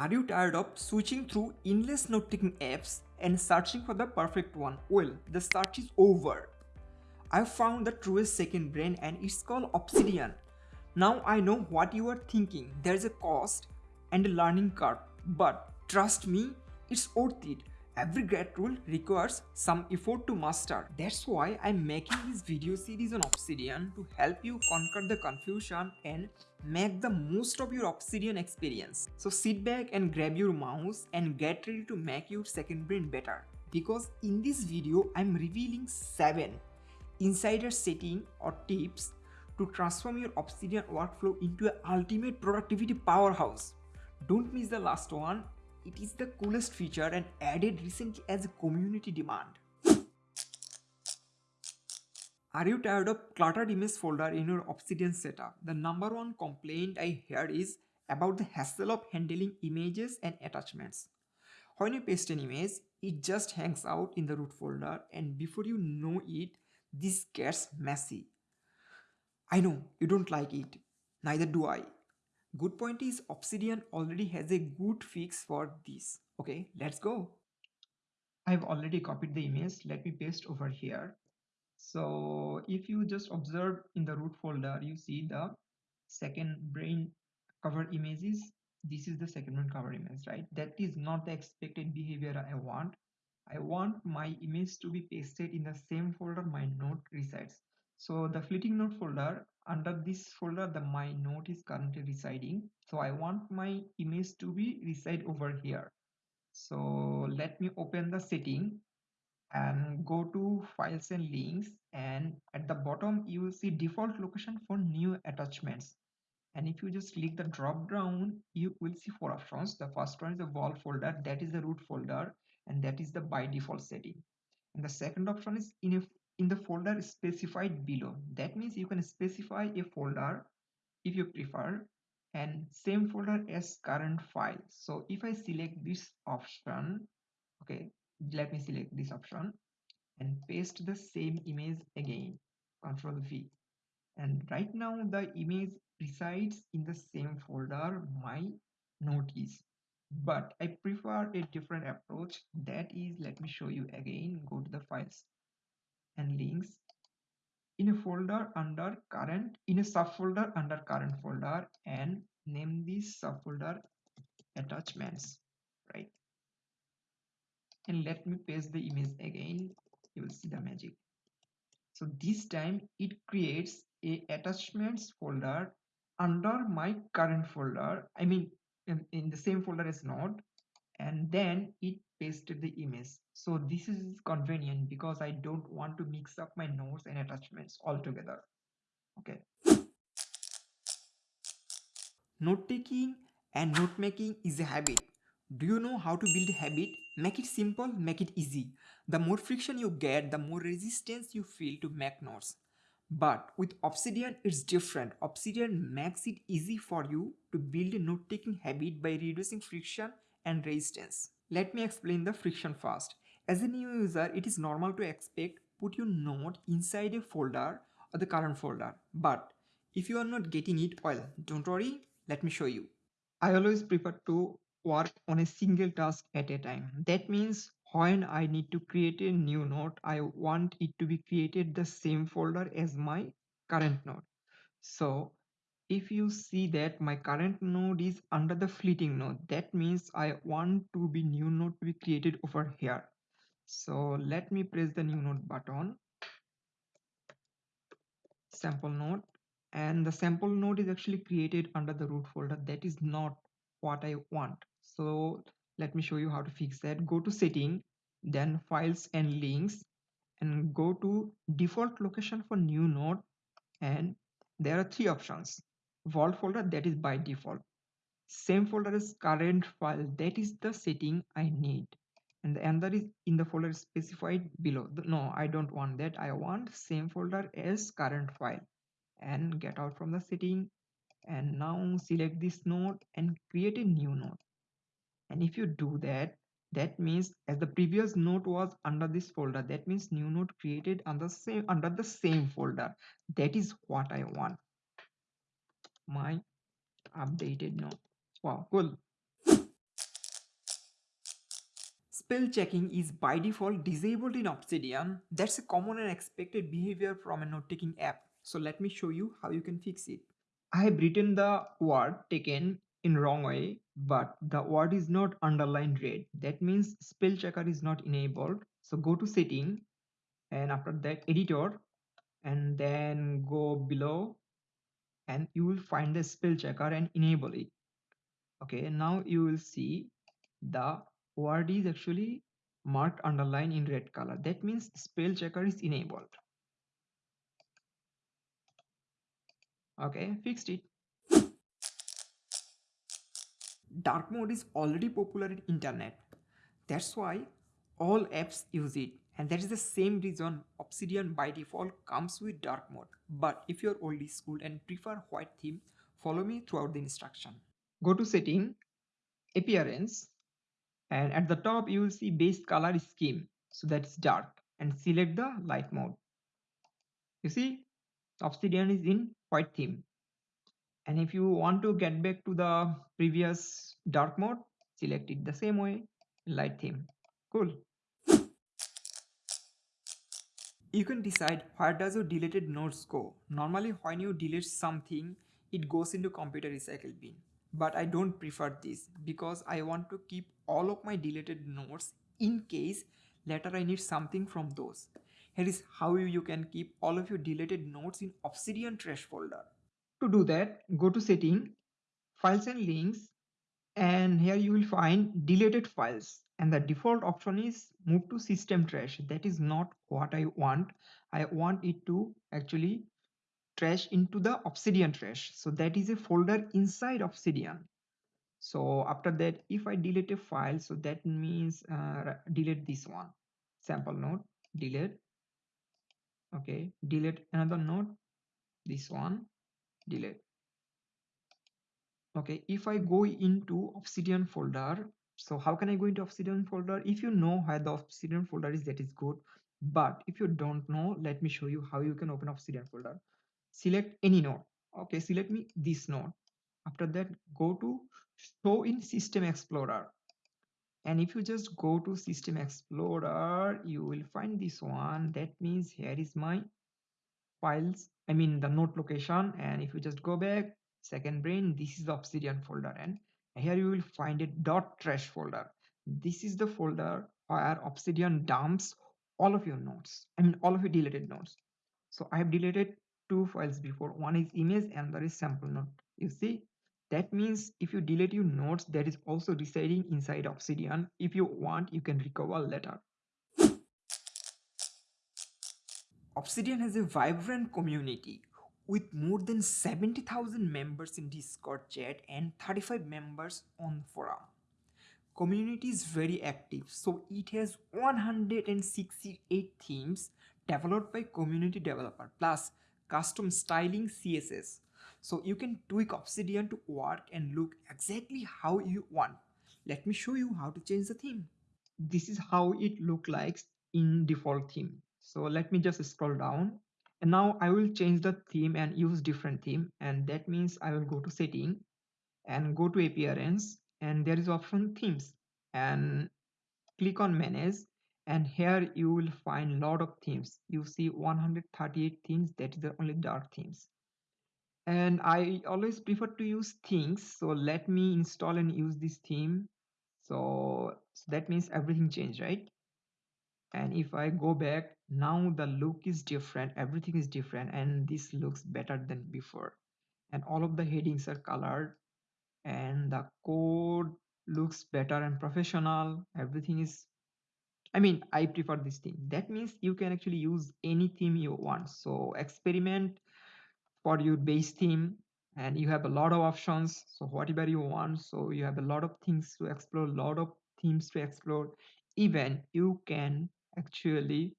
Are you tired of switching through endless note-taking apps and searching for the perfect one? Well, the search is over. I found the truest second brain and it's called Obsidian. Now I know what you are thinking. There's a cost and a learning curve, but trust me, it's worth it. Every great rule requires some effort to master. That's why I'm making this video series on Obsidian to help you conquer the confusion and make the most of your Obsidian experience. So sit back and grab your mouse and get ready to make your second brain better. Because in this video, I'm revealing 7 insider setting or tips to transform your Obsidian workflow into an ultimate productivity powerhouse. Don't miss the last one it is the coolest feature and added recently as a community demand. Are you tired of cluttered image folder in your Obsidian setup? The number one complaint I hear is about the hassle of handling images and attachments. When you paste an image, it just hangs out in the root folder and before you know it, this gets messy. I know you don't like it, neither do I. Good point is Obsidian already has a good fix for this. Okay, let's go. I've already copied the image. Let me paste over here. So if you just observe in the root folder, you see the second brain cover images. This is the second brain cover image, right? That is not the expected behavior I want. I want my image to be pasted in the same folder my note resides. So the fleeting note folder, under this folder, the my note is currently residing. So I want my image to be reside over here. So let me open the setting and go to files and links and at the bottom you will see default location for new attachments and if you just click the drop down you will see four options the first one is the vault folder that is the root folder and that is the by default setting and the second option is in a in the folder specified below. That means you can specify a folder if you prefer and same folder as current file. So if I select this option, okay, let me select this option and paste the same image again, control V. And right now the image resides in the same folder my note is. But I prefer a different approach. That is let me show you again. Go to the files and links. In a folder under current in a subfolder under current folder and name this subfolder attachments right and let me paste the image again. You will see the magic. So this time it creates a attachments folder under my current folder. I mean in, in the same folder as node. And then it pasted the image. So this is convenient because i don't want to mix up my notes and attachments altogether. Okay. Note taking and note making is a habit do you know how to build a habit make it simple make it easy the more friction you get the more resistance you feel to make notes but with Obsidian, it's different. Obsidian makes it easy for you to build a note-taking habit by reducing friction and resistance. Let me explain the friction first. As a new user, it is normal to expect put your note inside a folder or the current folder. But if you are not getting it, well, don't worry, let me show you. I always prefer to work on a single task at a time. That means when I need to create a new note, I want it to be created the same folder as my current node. So if you see that my current node is under the fleeting node that means i want to be new node to be created over here. So let me press the new node button. Sample node. And the sample node is actually created under the root folder. That is not what i want so let me show you how to fix that. Go to setting then files and links and go to default location for new node and there are three options. Vault folder that is by default. Same folder as current file that is the setting i need. And the other is in the folder specified below. No i don't want that. I want same folder as current file. And get out from the setting and now select this node and create a new node and if you do that that means as the previous node was under this folder that means new node created under same under the same folder that is what i want my updated node wow cool spell checking is by default disabled in Obsidian. That's a common and expected behavior from a note-taking app. So let me show you how you can fix it. I have written the word taken in wrong way, but the word is not underlined red. That means spell checker is not enabled. So go to setting and after that editor and then go below and you will find the spell checker and enable it okay now you will see the word is actually marked underline in red color that means spell checker is enabled okay fixed it dark mode is already popular in internet. That's why all apps use it. And that is the same reason obsidian by default comes with dark mode. But if you're old school and prefer white theme follow me throughout the instruction. Go to setting appearance and at the top you will see base color scheme. So that's dark. And select the light mode. You see obsidian is in white theme and if you want to get back to the previous dark mode select it the same way light theme. Cool. You can decide where does your deleted notes go. Normally when you delete something it goes into computer recycle bin. But i don't prefer this because i want to keep all of my deleted notes in case later i need something from those. Here is how you can keep all of your deleted notes in obsidian trash folder to do that, go to setting, files and links, and here you will find deleted files. And the default option is move to system trash. That is not what I want. I want it to actually trash into the Obsidian trash. So that is a folder inside Obsidian. So after that, if I delete a file, so that means uh, delete this one, sample node, delete. Okay, delete another node, this one, delete okay if i go into obsidian folder so how can i go into obsidian folder? If you know where the obsidian folder is that is good. But if you don't know let me show you how you can open obsidian folder. Select any node. Okay select me this node. After that go to show in system explorer. And if you just go to system explorer you will find this one. That means here is my files i mean the node location and if you just go back second brain this is the obsidian folder and here you will find a dot trash folder. This is the folder where obsidian dumps all of your nodes i mean all of your deleted nodes so i have deleted two files before. One is image and there is sample node you see? That means if you delete your nodes that is also residing inside obsidian. If you want you can recover later Obsidian has a vibrant community with more than 70,000 members in Discord chat and 35 members on forum. Community is very active, so it has 168 themes developed by community developer plus custom styling CSS. So you can tweak Obsidian to work and look exactly how you want. Let me show you how to change the theme. This is how it look like in default theme so let me just scroll down. And now I will change the theme and use different theme. And that means I will go to setting and go to appearance. And there is option themes. And click on manage. And here you will find lot of themes. You see 138 themes. That is the only dark themes. And I always prefer to use things. So let me install and use this theme. So, so that means everything changed right? And if I go back now the look is different everything is different and this looks better than before. And all of the headings are colored and the code looks better and professional. Everything is I mean I prefer this theme that means you can actually use any theme you want. So experiment for your base theme and you have a lot of options. So whatever you want. So you have a lot of things to explore a lot of themes to explore. Even you can actually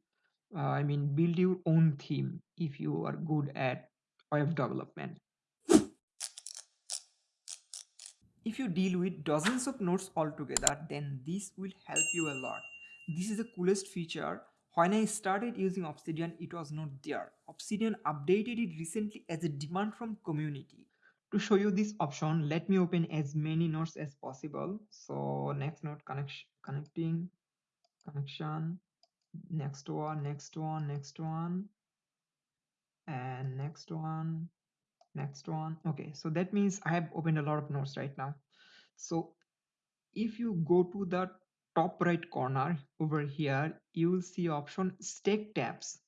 uh, i mean build your own theme if you are good at web development. If you deal with dozens of nodes altogether then this will help you a lot. This is the coolest feature. When i started using obsidian it was not there. Obsidian updated it recently as a demand from community. To show you this option let me open as many nodes as possible. So next node connection connecting connection next one next one next one. And next one next one. Okay so that means i have opened a lot of nodes right now. So if you go to the top right corner over here you will see option stack tabs.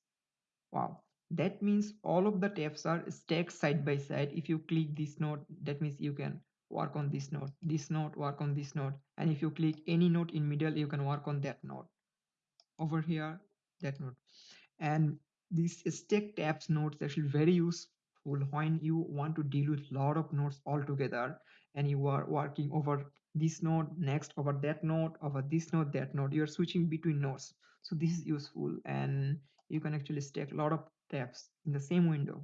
Wow that means all of the tabs are stacked side by side. If you click this node that means you can work on this node this node work on this node and if you click any node in middle you can work on that node over here that node and these stack tabs nodes actually very useful when you want to deal with a lot of nodes all together and you are working over this node next over that node over this node that node you're switching between nodes so this is useful and you can actually stack a lot of tabs in the same window